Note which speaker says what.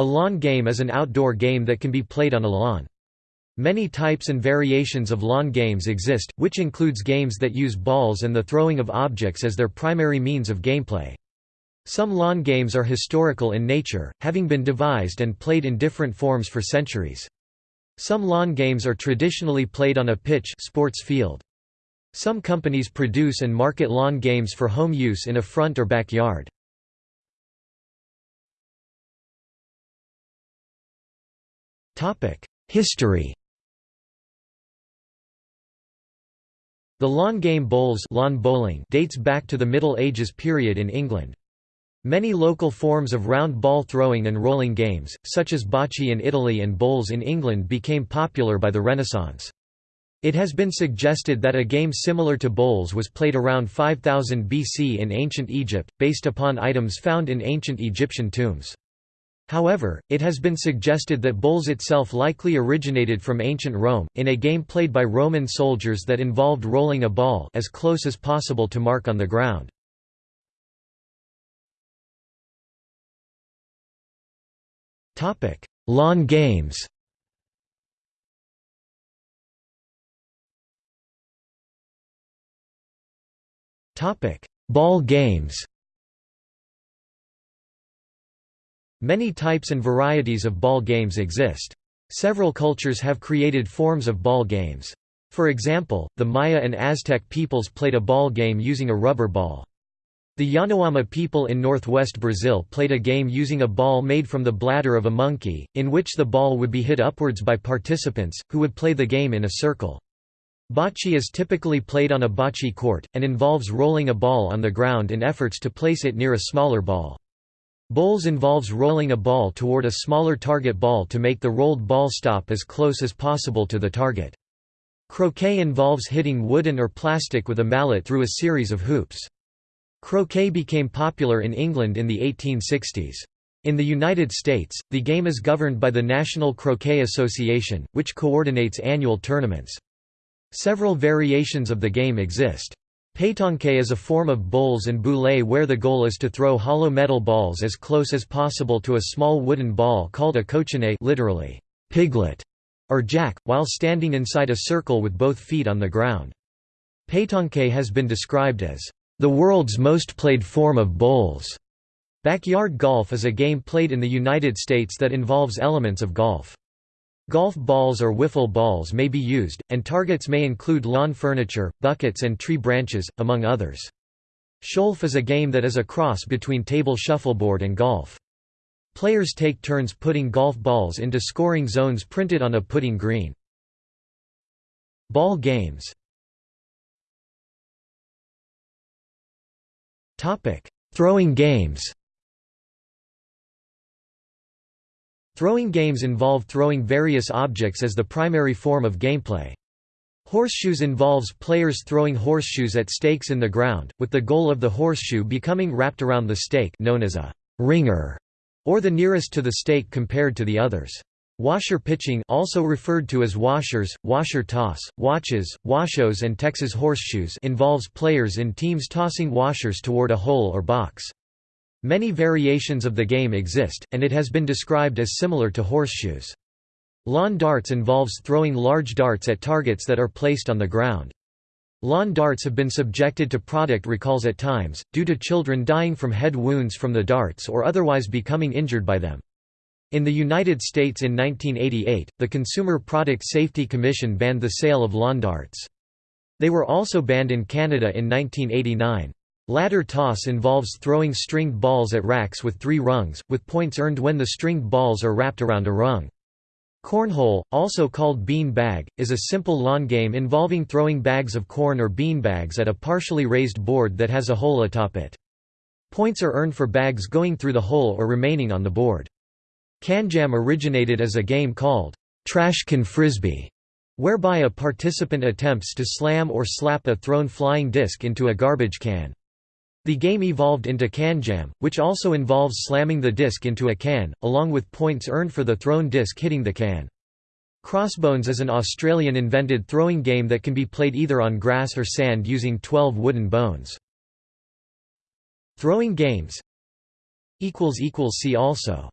Speaker 1: A lawn game is an outdoor game that can be played on a lawn. Many types and variations of lawn games exist, which includes games that use balls and the throwing of objects as their primary means of gameplay. Some lawn games are historical in nature, having been devised and played in different forms for centuries. Some lawn games are traditionally played on a pitch sports field. Some companies produce and market lawn games for home use in a front or backyard. History The lawn game bowls lawn bowling dates back to the Middle Ages period in England. Many local forms of round ball throwing and rolling games, such as bocce in Italy and bowls in England became popular by the Renaissance. It has been suggested that a game similar to bowls was played around 5000 BC in ancient Egypt, based upon items found in ancient Egyptian tombs. However, it has been suggested that bowls itself likely originated from ancient Rome, in a game played by Roman soldiers that involved rolling a ball as close as possible to mark on the ground. Lawn games Ball games Many types and varieties of ball games exist. Several cultures have created forms of ball games. For example, the Maya and Aztec peoples played a ball game using a rubber ball. The Yanomami people in northwest Brazil played a game using a ball made from the bladder of a monkey, in which the ball would be hit upwards by participants, who would play the game in a circle. Bocce is typically played on a bocce court, and involves rolling a ball on the ground in efforts to place it near a smaller ball. Bowls involves rolling a ball toward a smaller target ball to make the rolled ball stop as close as possible to the target. Croquet involves hitting wooden or plastic with a mallet through a series of hoops. Croquet became popular in England in the 1860s. In the United States, the game is governed by the National Croquet Association, which coordinates annual tournaments. Several variations of the game exist. Pétanque is a form of bowls and boulet where the goal is to throw hollow metal balls as close as possible to a small wooden ball called a cochonnet literally, piglet, or jack, while standing inside a circle with both feet on the ground. Pétanque has been described as the world's most played form of bowls. Backyard golf is a game played in the United States that involves elements of golf. Golf balls or wiffle balls may be used, and targets may include lawn furniture, buckets and tree branches, among others. Scholf is a game that is a cross between table shuffleboard and golf. Players take turns putting golf balls into scoring zones printed on a putting green. Ball games Throwing games. Throwing games involve throwing various objects as the primary form of gameplay. Horseshoes involves players throwing horseshoes at stakes in the ground, with the goal of the horseshoe becoming wrapped around the stake known as a ringer, or the nearest to the stake compared to the others. Washer pitching also referred to as washers, washer toss, watches, washos and Texas horseshoes involves players in teams tossing washers toward a hole or box. Many variations of the game exist, and it has been described as similar to horseshoes. Lawn darts involves throwing large darts at targets that are placed on the ground. Lawn darts have been subjected to product recalls at times, due to children dying from head wounds from the darts or otherwise becoming injured by them. In the United States in 1988, the Consumer Product Safety Commission banned the sale of lawn darts. They were also banned in Canada in 1989. Ladder toss involves throwing stringed balls at racks with three rungs, with points earned when the stringed balls are wrapped around a rung. Cornhole, also called bean bag, is a simple lawn game involving throwing bags of corn or bean bags at a partially raised board that has a hole atop it. Points are earned for bags going through the hole or remaining on the board. KanJam originated as a game called Trash Can Frisbee, whereby a participant attempts to slam or slap a thrown flying disc into a garbage can. The game evolved into KanJam, which also involves slamming the disc into a can, along with points earned for the thrown disc hitting the can. Crossbones is an Australian-invented throwing game that can be played either on grass or sand using 12 wooden bones. Throwing games See also